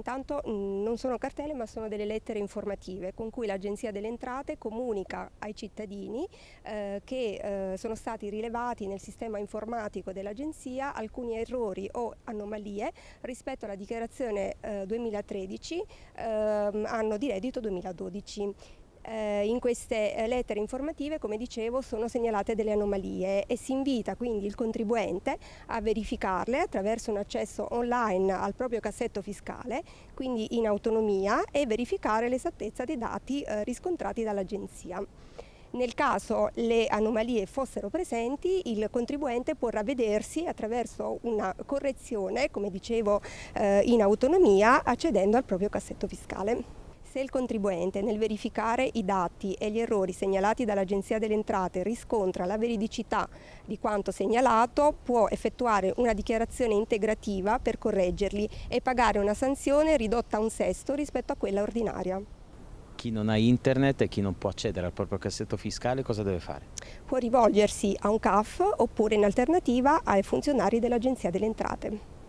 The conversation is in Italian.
Intanto mm, non sono cartelle ma sono delle lettere informative con cui l'Agenzia delle Entrate comunica ai cittadini eh, che eh, sono stati rilevati nel sistema informatico dell'Agenzia alcuni errori o anomalie rispetto alla dichiarazione eh, 2013 ehm, anno di reddito 2012. Eh, in queste eh, lettere informative, come dicevo, sono segnalate delle anomalie e si invita quindi il contribuente a verificarle attraverso un accesso online al proprio cassetto fiscale, quindi in autonomia, e verificare l'esattezza dei dati eh, riscontrati dall'Agenzia. Nel caso le anomalie fossero presenti, il contribuente può ravvedersi attraverso una correzione, come dicevo, eh, in autonomia, accedendo al proprio cassetto fiscale. Se il contribuente nel verificare i dati e gli errori segnalati dall'Agenzia delle Entrate riscontra la veridicità di quanto segnalato, può effettuare una dichiarazione integrativa per correggerli e pagare una sanzione ridotta a un sesto rispetto a quella ordinaria. Chi non ha internet e chi non può accedere al proprio cassetto fiscale cosa deve fare? Può rivolgersi a un CAF oppure in alternativa ai funzionari dell'Agenzia delle Entrate.